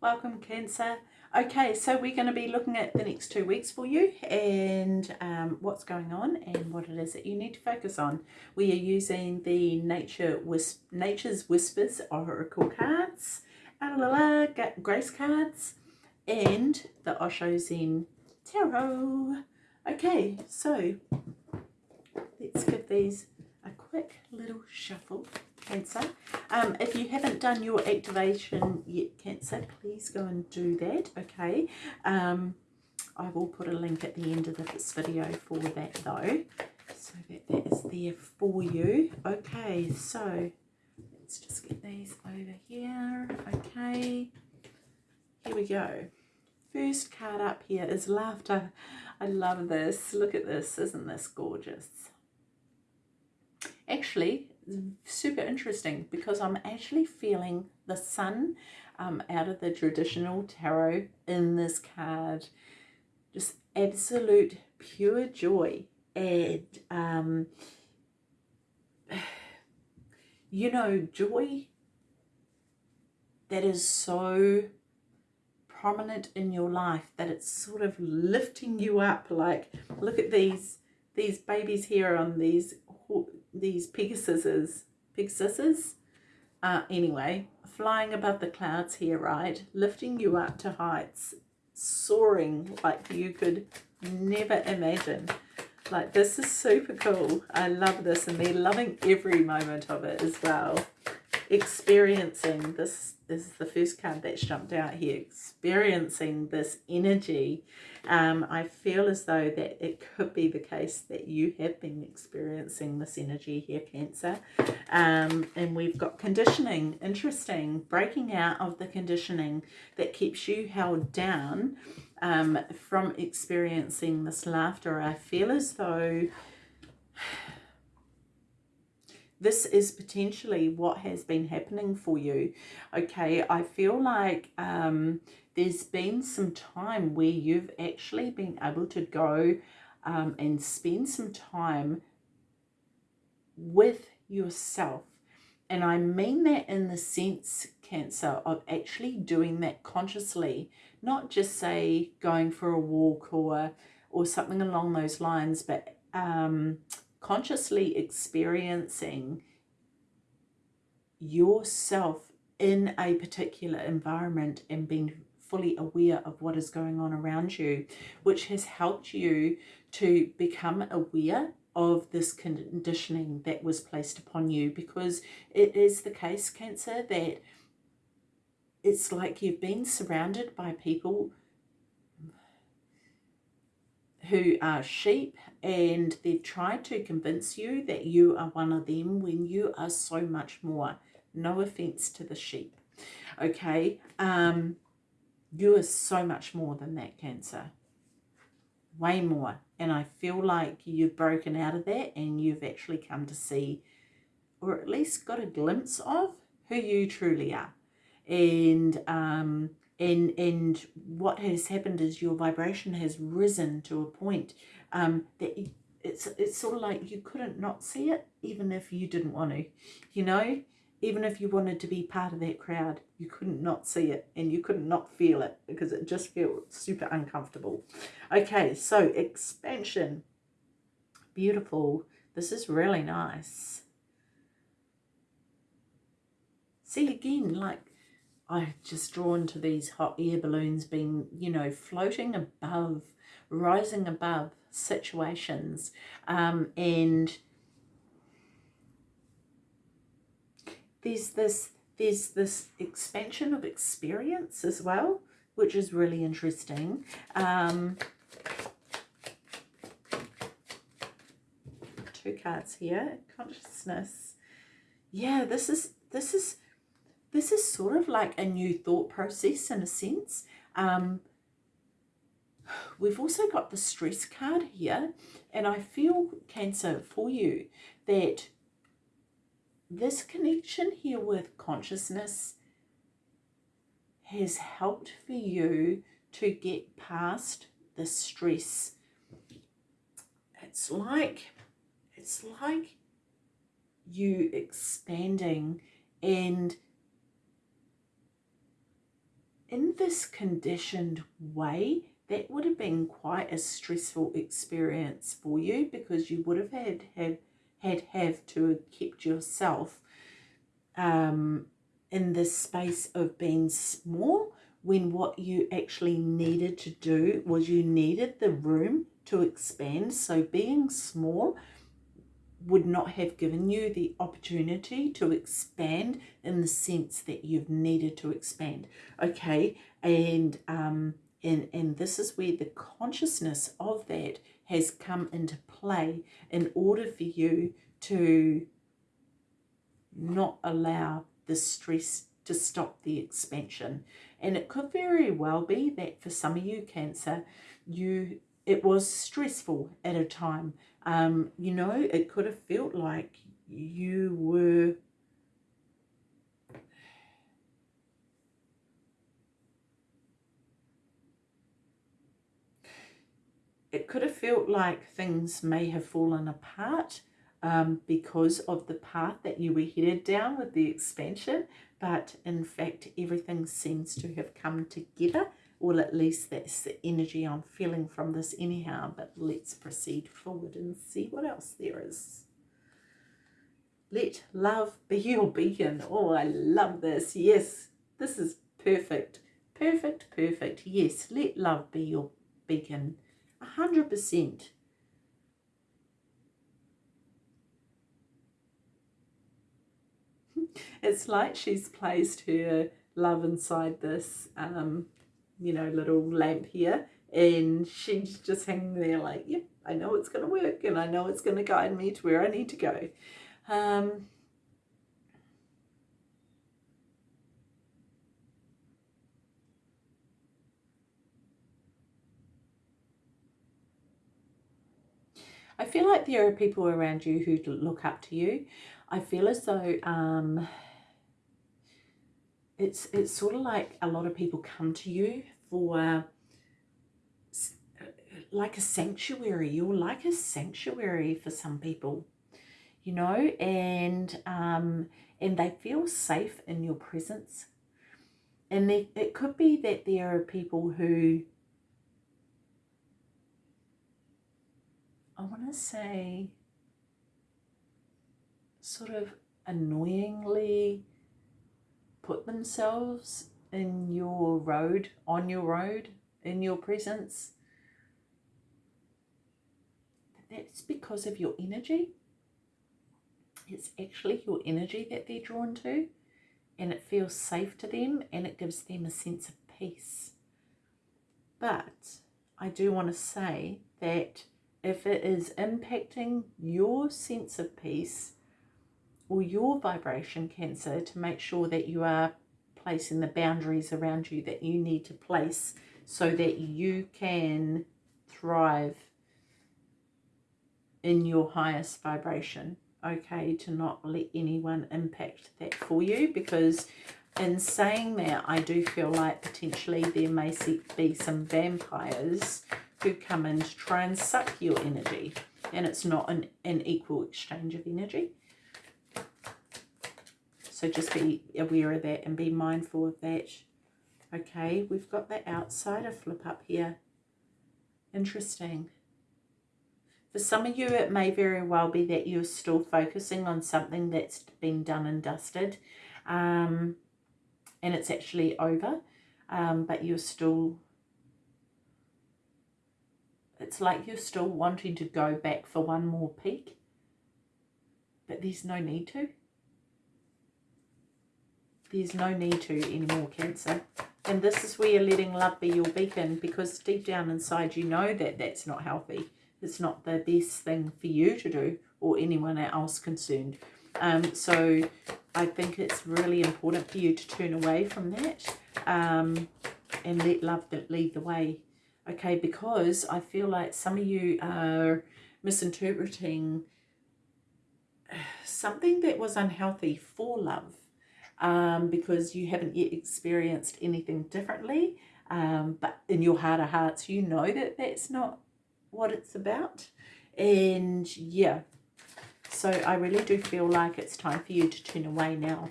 Welcome Cancer. Okay, so we're going to be looking at the next two weeks for you and um, what's going on and what it is that you need to focus on. We are using the Nature Whisp Nature's Whispers Oracle cards, la, Grace cards, and the Osho Zen Tarot. Okay, so let's give these a quick little shuffle. Cancer. Um, if you haven't done your activation yet, Cancer, please go and do that, okay? Um, I will put a link at the end of this video for that though, so that that is there for you. Okay, so let's just get these over here, okay? Here we go. First card up here is laughter. I love this. Look at this. Isn't this gorgeous? Actually, super interesting because I'm actually feeling the sun um, out of the traditional tarot in this card. Just absolute pure joy and um, you know joy that is so prominent in your life that it's sort of lifting you up like look at these these babies here on these these Pegasuses, Pegasuses, uh, anyway, flying above the clouds here, right? Lifting you up to heights, soaring like you could never imagine. Like, this is super cool. I love this, and they're loving every moment of it as well. Experiencing this, is the first card that's jumped out here, experiencing this energy um, I feel as though that it could be the case that you have been experiencing this energy here, Cancer. Um, and we've got conditioning, interesting, breaking out of the conditioning that keeps you held down um, from experiencing this laughter. I feel as though this is potentially what has been happening for you. Okay, I feel like um, there's been some time where you've actually been able to go um, and spend some time with yourself. And I mean that in the sense, Cancer, of actually doing that consciously, not just say going for a walk or, or something along those lines, but um, consciously experiencing yourself in a particular environment and being fully aware of what is going on around you, which has helped you to become aware of this conditioning that was placed upon you. Because it is the case, Cancer, that it's like you've been surrounded by people who are sheep and they've tried to convince you that you are one of them when you are so much more. No offense to the sheep. Okay. Um, you are so much more than that cancer way more and I feel like you've broken out of that and you've actually come to see or at least got a glimpse of who you truly are and um and and what has happened is your vibration has risen to a point um that it's it's sort of like you couldn't not see it even if you didn't want to you know even if you wanted to be part of that crowd, you couldn't not see it and you couldn't not feel it because it just felt super uncomfortable. Okay, so expansion. Beautiful. This is really nice. See, again, like I just drawn to these hot air balloons being, you know, floating above, rising above situations um, and there's this there's this expansion of experience as well, which is really interesting. Um, two cards here, consciousness. Yeah, this is this is this is sort of like a new thought process in a sense. Um, we've also got the stress card here, and I feel, Cancer, for you, that this connection here with consciousness has helped for you to get past the stress. It's like, it's like you expanding and in this conditioned way, that would have been quite a stressful experience for you because you would have had had had have to have kept yourself um, in this space of being small when what you actually needed to do was you needed the room to expand. So being small would not have given you the opportunity to expand in the sense that you've needed to expand. Okay, and um, and and this is where the consciousness of that has come into play in order for you to not allow the stress to stop the expansion. And it could very well be that for some of you, Cancer, you it was stressful at a time. Um, you know, it could have felt like you were it could have felt like things may have fallen apart um, because of the path that you were headed down with the expansion but in fact everything seems to have come together or at least that's the energy I'm feeling from this anyhow but let's proceed forward and see what else there is. Let love be your beacon. Oh I love this. Yes this is perfect. Perfect perfect. Yes let love be your beacon. A hundred percent. It's like she's placed her love inside this, um, you know, little lamp here. And she's just hanging there like, yep, yeah, I know it's going to work and I know it's going to guide me to where I need to go. Um, I feel like there are people around you who look up to you. I feel as though um, it's it's sort of like a lot of people come to you for like a sanctuary. You're like a sanctuary for some people, you know, and um, and they feel safe in your presence. And they, it could be that there are people who I want to say sort of annoyingly put themselves in your road, on your road, in your presence. That's because of your energy. It's actually your energy that they're drawn to and it feels safe to them and it gives them a sense of peace. But I do want to say that if it is impacting your sense of peace, or your vibration cancer to make sure that you are placing the boundaries around you that you need to place so that you can thrive in your highest vibration. Okay to not let anyone impact that for you because in saying that I do feel like potentially there may be some vampires who come in to try and suck your energy and it's not an, an equal exchange of energy so just be aware of that and be mindful of that. Okay, we've got the outsider flip up here. Interesting. For some of you, it may very well be that you're still focusing on something that's been done and dusted. Um, and it's actually over. Um, but you're still... It's like you're still wanting to go back for one more peek. But there's no need to there's no need to anymore, Cancer. And this is where you're letting love be your beacon because deep down inside you know that that's not healthy. It's not the best thing for you to do or anyone else concerned. Um, so I think it's really important for you to turn away from that um, and let love lead the way. Okay, because I feel like some of you are misinterpreting something that was unhealthy for love um, because you haven't yet experienced anything differently. Um, but in your heart of hearts, you know that that's not what it's about. And yeah, so I really do feel like it's time for you to turn away now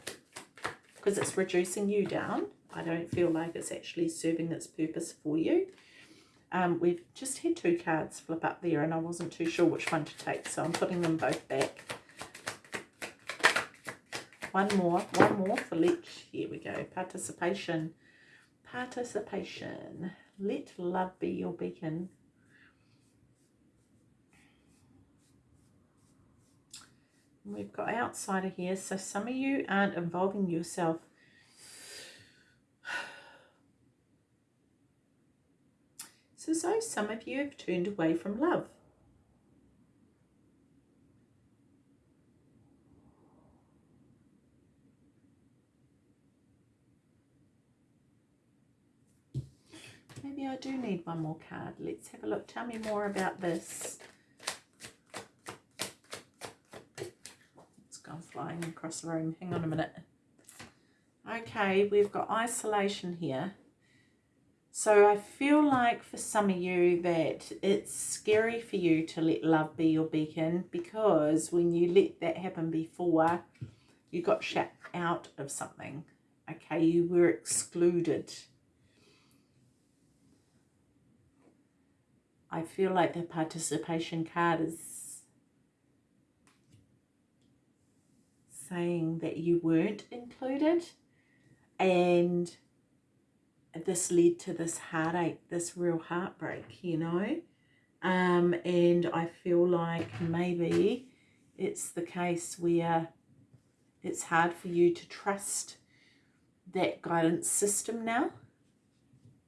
because it's reducing you down. I don't feel like it's actually serving its purpose for you. Um, we've just had two cards flip up there and I wasn't too sure which one to take, so I'm putting them both back. One more, one more for let, here we go, participation. Participation. Let love be your beacon. We've got outsider here, so some of you aren't involving yourself So, so some of you have turned away from love. Maybe I do need one more card. Let's have a look. Tell me more about this. It's gone flying across the room. Hang on a minute. Okay, we've got isolation here. So I feel like for some of you that it's scary for you to let love be your beacon because when you let that happen before, you got shut out of something. Okay, you were excluded. I feel like the participation card is saying that you weren't included and this led to this heartache, this real heartbreak, you know. Um, and I feel like maybe it's the case where it's hard for you to trust that guidance system now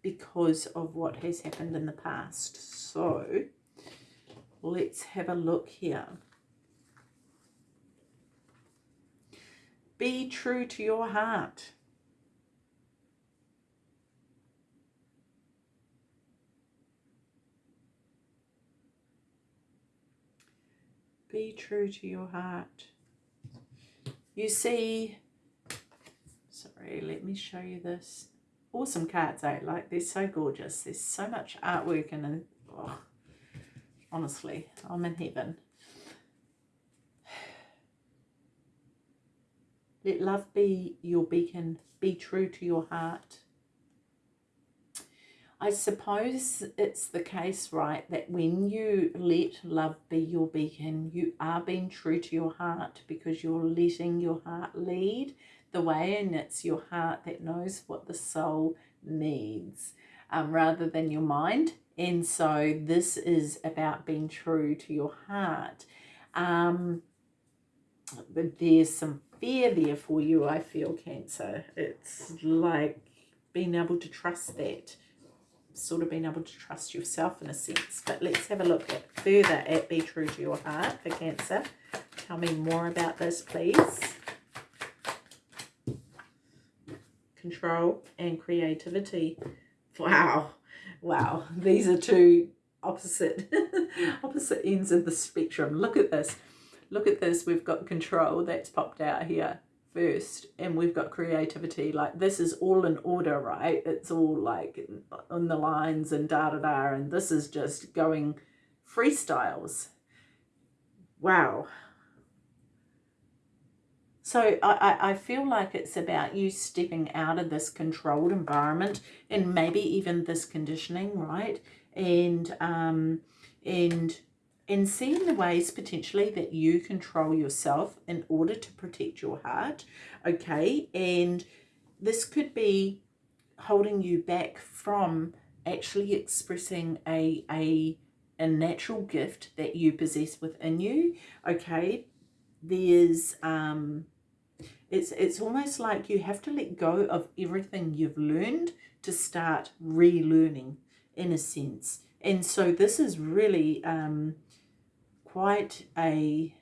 because of what has happened in the past. So let's have a look here. Be true to your heart. Be true to your heart. You see, sorry, let me show you this. Awesome cards, eh? Like, they're so gorgeous. There's so much artwork and, oh, honestly, I'm in heaven. Let love be your beacon. Be true to your heart. I suppose it's the case, right, that when you let love be your beacon, you are being true to your heart because you're letting your heart lead the way and it's your heart that knows what the soul needs um, rather than your mind. And so this is about being true to your heart. Um, but there's some fear there for you, I feel, Cancer. It's like being able to trust that sort of being able to trust yourself in a sense. But let's have a look at further at Be True to Your Heart for Cancer. Tell me more about this, please. Control and creativity. Wow. Wow. These are two opposite opposite ends of the spectrum. Look at this. Look at this. We've got control that's popped out here first and we've got creativity like this is all in order right it's all like on the lines and da da da and this is just going freestyles wow so I, I feel like it's about you stepping out of this controlled environment and maybe even this conditioning right? And um and and seeing the ways potentially that you control yourself in order to protect your heart okay? And this could be holding you back from actually expressing a a a natural gift that you possess within you okay? There's um it's it's almost like you have to let go of everything you've learned to start relearning in a sense and so this is really um quite a,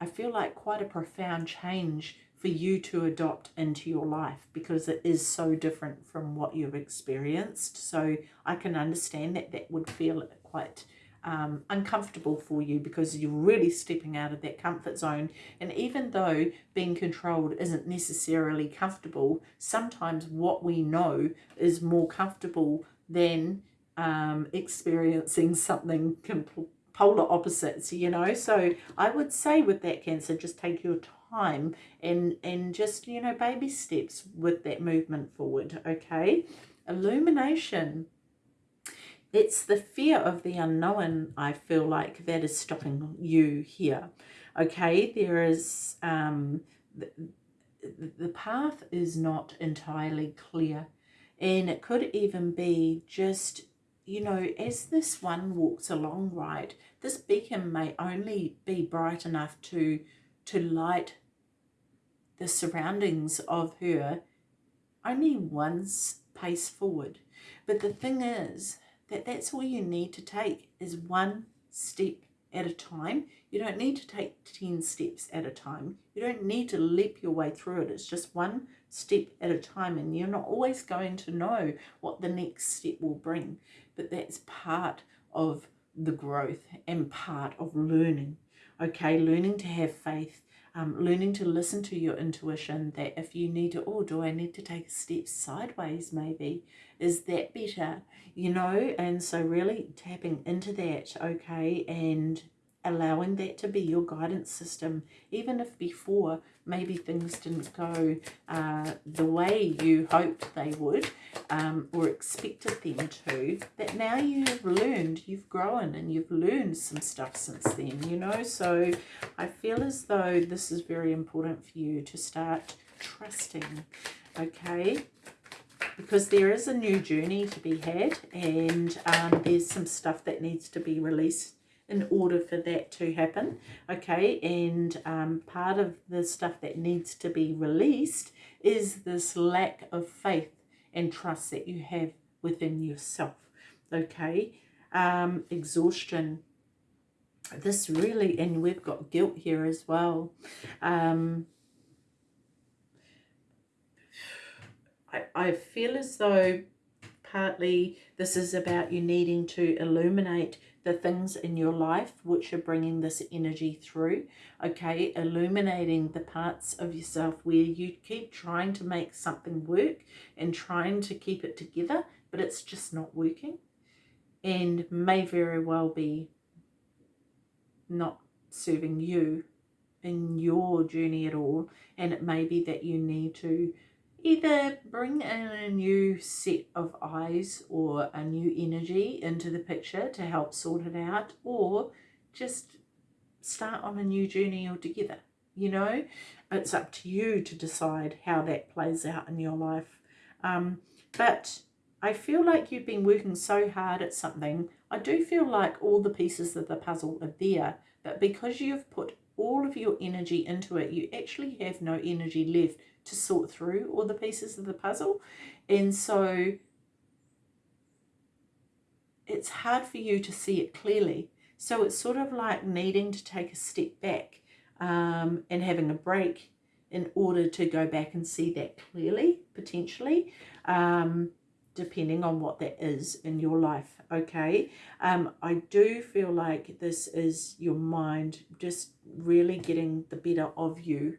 I feel like quite a profound change for you to adopt into your life because it is so different from what you've experienced. So I can understand that that would feel quite um, uncomfortable for you because you're really stepping out of that comfort zone. And even though being controlled isn't necessarily comfortable, sometimes what we know is more comfortable than um, experiencing something polar opposites, you know. So I would say with that Cancer, just take your time and and just you know baby steps with that movement forward okay illumination it's the fear of the unknown i feel like that is stopping you here okay? There is um the, the path is not entirely clear and it could even be just you know as this one walks along right this beacon may only be bright enough to to light the surroundings of her only one pace forward. But the thing is that that's all you need to take is one step at a time. You don't need to take 10 steps at a time. You don't need to leap your way through it. It's just one step at a time and you're not always going to know what the next step will bring. But that's part of the growth and part of learning. Okay, learning to have faith, um, learning to listen to your intuition that if you need to, oh, do I need to take a step sideways maybe? Is that better? You know, and so really tapping into that, okay, and allowing that to be your guidance system, even if before maybe things didn't go uh, the way you hoped they would um, or expected them to, that now you've learned, you've grown and you've learned some stuff since then, you know. So I feel as though this is very important for you to start trusting, okay? Because there is a new journey to be had and um, there's some stuff that needs to be released in order for that to happen okay? And um, part of the stuff that needs to be released is this lack of faith and trust that you have within yourself okay? Um, exhaustion. This really and we've got guilt here as well. Um, I, I feel as though partly this is about you needing to illuminate the things in your life which are bringing this energy through okay? Illuminating the parts of yourself where you keep trying to make something work and trying to keep it together but it's just not working and may very well be not serving you in your journey at all. And it may be that you need to either bring in a new set of eyes or a new energy into the picture to help sort it out or just start on a new journey altogether you know? It's up to you to decide how that plays out in your life. Um, but I feel like you've been working so hard at something. I do feel like all the pieces of the puzzle are there but because you've put all of your energy into it you actually have no energy left to sort through all the pieces of the puzzle. And so it's hard for you to see it clearly. So it's sort of like needing to take a step back um, and having a break in order to go back and see that clearly, potentially, um, depending on what that is in your life, okay? Um, I do feel like this is your mind just really getting the better of you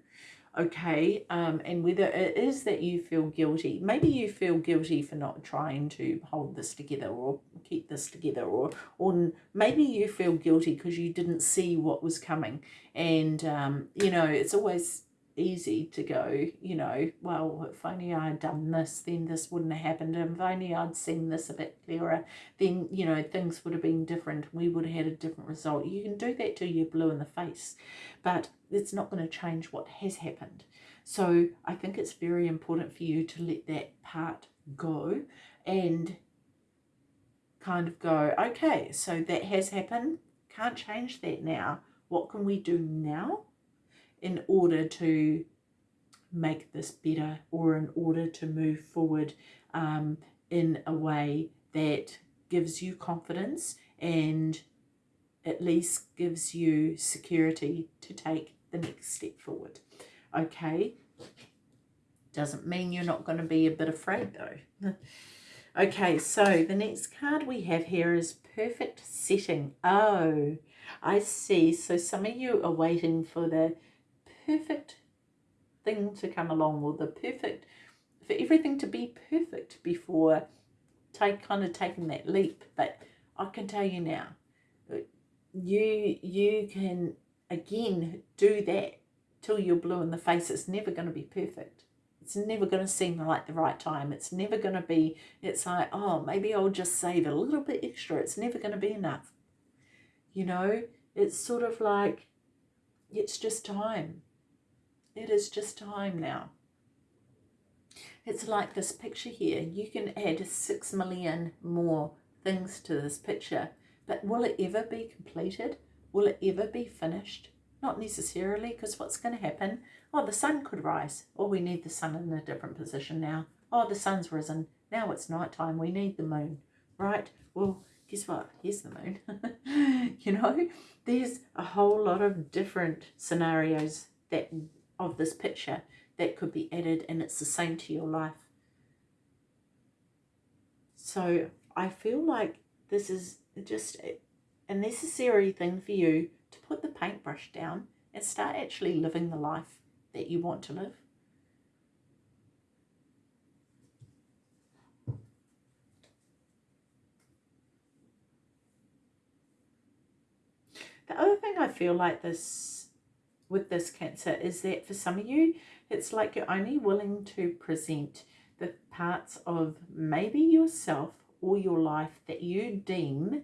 okay um, and whether it is that you feel guilty maybe you feel guilty for not trying to hold this together or keep this together or or maybe you feel guilty because you didn't see what was coming and um, you know it's always easy to go, you know, well, if only I'd done this, then this wouldn't have happened. And if only I'd seen this a bit clearer, then, you know, things would have been different. We would have had a different result. You can do that till you're blue in the face, but it's not going to change what has happened. So I think it's very important for you to let that part go and kind of go, okay, so that has happened. Can't change that now. What can we do now? In order to make this better or in order to move forward um, in a way that gives you confidence and at least gives you security to take the next step forward. Okay, doesn't mean you're not going to be a bit afraid though. okay, so the next card we have here is perfect setting. Oh, I see. So some of you are waiting for the perfect thing to come along or the perfect for everything to be perfect before take kind of taking that leap but I can tell you now you you can again do that till you're blue in the face. It's never going to be perfect. It's never going to seem like the right time. It's never going to be, it's like, oh, maybe I'll just save a little bit extra. It's never going to be enough. You know, it's sort of like, it's just time. It is just time now. It's like this picture here. You can add six million more things to this picture, but will it ever be completed? Will it ever be finished? Not necessarily, because what's going to happen? Oh, the sun could rise. Oh, we need the sun in a different position now. Oh, the sun's risen. Now it's night time. We need the moon, right? Well, guess what? Here's the moon. you know, there's a whole lot of different scenarios that of this picture that could be added and it's the same to your life. So I feel like this is just a necessary thing for you to put the paintbrush down and start actually living the life that you want to live. The other thing I feel like this with this cancer is that for some of you, it's like you're only willing to present the parts of maybe yourself or your life that you deem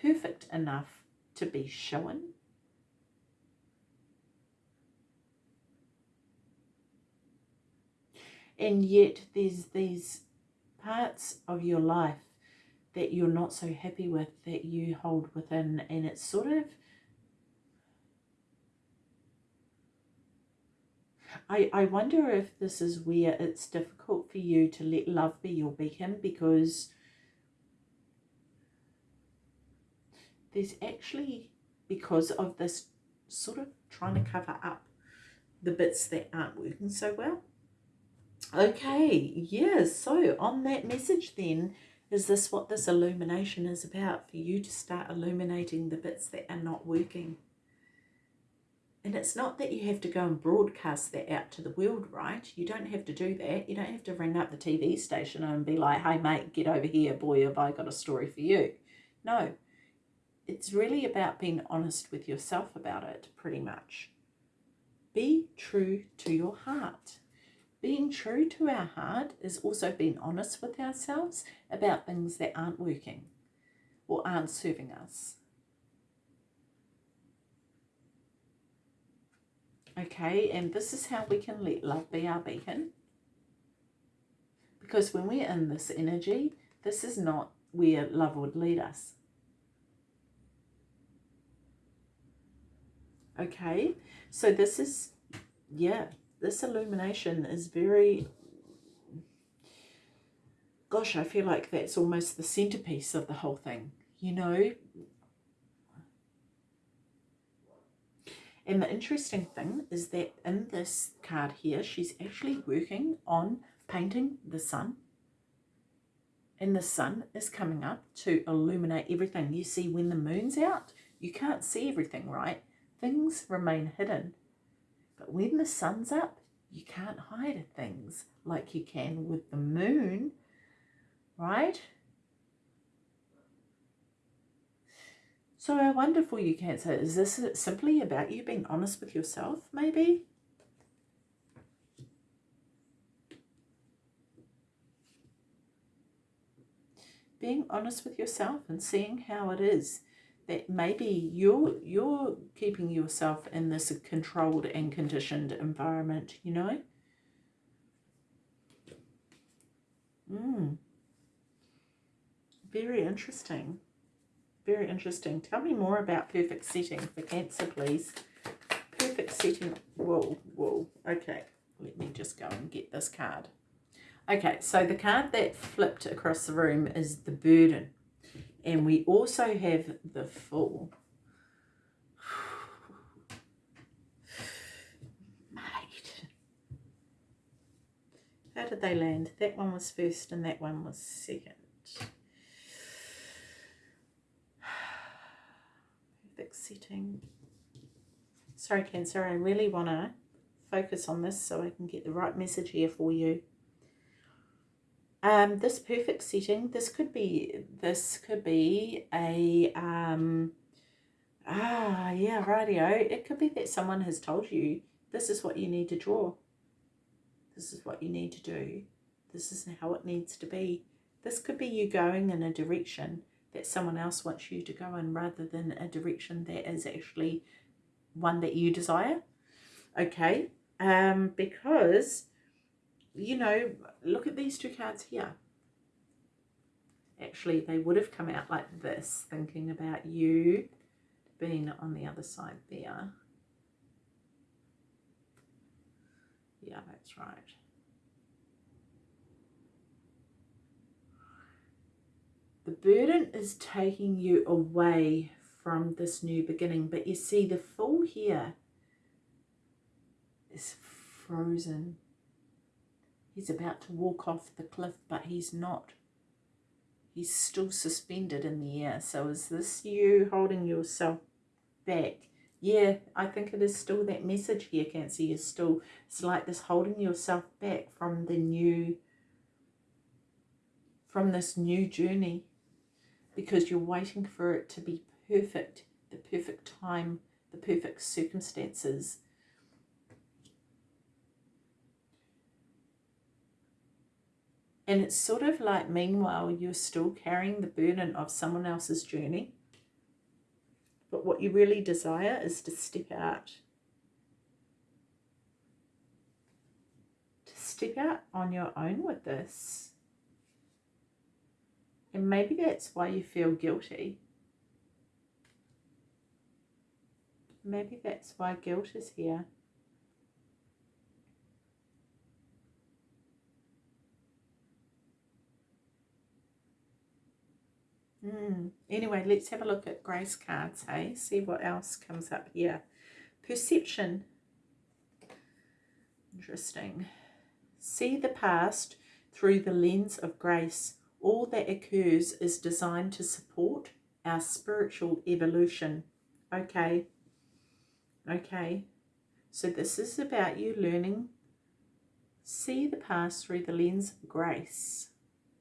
perfect enough to be shown. And yet there's these parts of your life that you're not so happy with that you hold within and it's sort of I, I wonder if this is where it's difficult for you to let love be your beacon because there's actually, because of this sort of trying to cover up the bits that aren't working so well. Okay, yeah, so on that message then, is this what this illumination is about? For you to start illuminating the bits that are not working. And it's not that you have to go and broadcast that out to the world, right? You don't have to do that. You don't have to ring up the TV station and be like, hey, mate, get over here. Boy, have I got a story for you. No, it's really about being honest with yourself about it, pretty much. Be true to your heart. Being true to our heart is also being honest with ourselves about things that aren't working or aren't serving us. Okay, and this is how we can let love be our beacon. Because when we're in this energy, this is not where love would lead us. Okay, so this is, yeah, this illumination is very, gosh, I feel like that's almost the centerpiece of the whole thing. You know, And the interesting thing is that in this card here, she's actually working on painting the sun. And the sun is coming up to illuminate everything. You see, when the moon's out, you can't see everything, right? Things remain hidden. But when the sun's up, you can't hide things like you can with the moon, right? So I wonder for you, Cancer, is this simply about you being honest with yourself, maybe? Being honest with yourself and seeing how it is that maybe you're you're keeping yourself in this controlled and conditioned environment, you know? Mm. Very interesting. Very interesting. Tell me more about perfect setting for Cancer, please. Perfect setting. Whoa, whoa. Okay, let me just go and get this card. Okay, so the card that flipped across the room is the burden. And we also have the Fool. How did they land? That one was first and that one was second. Setting. Sorry, Cancer, I really want to focus on this so I can get the right message here for you. Um, this perfect setting, this could be, this could be a, um, ah, yeah, radio. It could be that someone has told you this is what you need to draw. This is what you need to do. This is how it needs to be. This could be you going in a direction that someone else wants you to go in rather than a direction that is actually one that you desire. Okay, um, because, you know, look at these two cards here. Actually, they would have come out like this, thinking about you being on the other side there. Yeah, that's right. The burden is taking you away from this new beginning. But you see the Fool here is frozen. He's about to walk off the cliff, but he's not. He's still suspended in the air. So is this you holding yourself back? Yeah, I think it is still that message here, Cancer. You're still, it's like this holding yourself back from the new, from this new journey because you're waiting for it to be perfect, the perfect time, the perfect circumstances. And it's sort of like, meanwhile, you're still carrying the burden of someone else's journey. But what you really desire is to step out. To step out on your own with this. And maybe that's why you feel guilty. Maybe that's why guilt is here. Mm. Anyway, let's have a look at Grace cards, hey? See what else comes up here. Perception. Interesting. See the past through the lens of grace. All that occurs is designed to support our spiritual evolution. Okay. Okay. So this is about you learning. See the past through the lens of grace.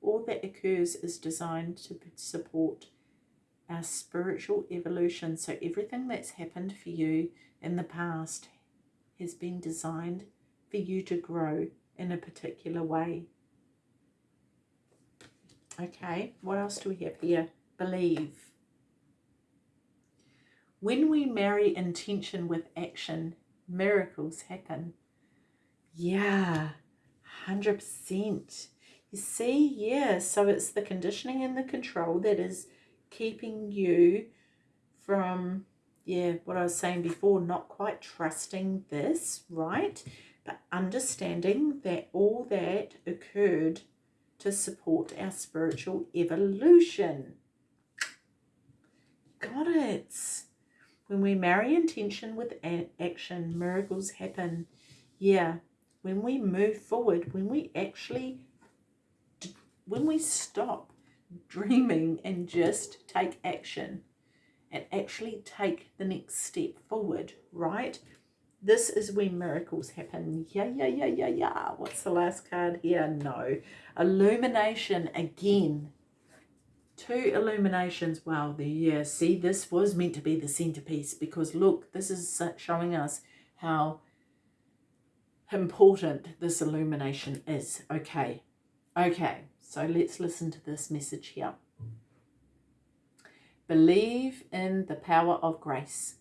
All that occurs is designed to support our spiritual evolution. So everything that's happened for you in the past has been designed for you to grow in a particular way. Okay, what else do we have here? Believe. When we marry intention with action, miracles happen. Yeah, 100%. You see, yeah, so it's the conditioning and the control that is keeping you from, yeah, what I was saying before, not quite trusting this, right? But understanding that all that occurred to support our spiritual evolution. Got it. When we marry intention with action, miracles happen. Yeah, when we move forward, when we actually, when we stop dreaming and just take action and actually take the next step forward, right? This is when miracles happen. Yeah, yeah, yeah, yeah, yeah. What's the last card here? No. Illumination again. Two illuminations. Wow, the yeah. See, this was meant to be the centerpiece because look, this is showing us how important this illumination is. Okay, okay. So let's listen to this message here. Believe in the power of grace.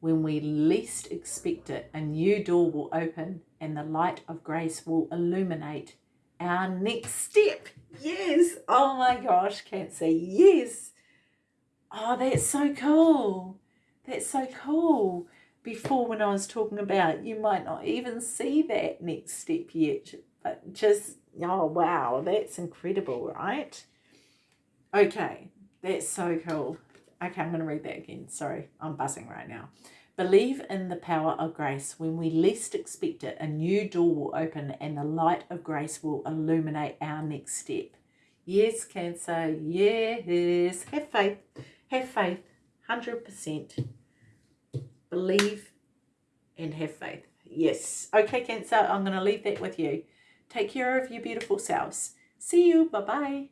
When we least expect it, a new door will open and the light of grace will illuminate our next step. Yes. Oh my gosh, can't say yes. Oh, that's so cool. That's so cool. Before when I was talking about, you might not even see that next step yet. But just, oh wow, that's incredible, right? Okay, that's so cool. Okay, I'm going to read that again. Sorry, I'm buzzing right now. Believe in the power of grace. When we least expect it, a new door will open and the light of grace will illuminate our next step. Yes, Cancer. Yes. Have faith. Have faith. 100%. Believe and have faith. Yes. Okay, Cancer. I'm going to leave that with you. Take care of your beautiful selves. See you. Bye-bye.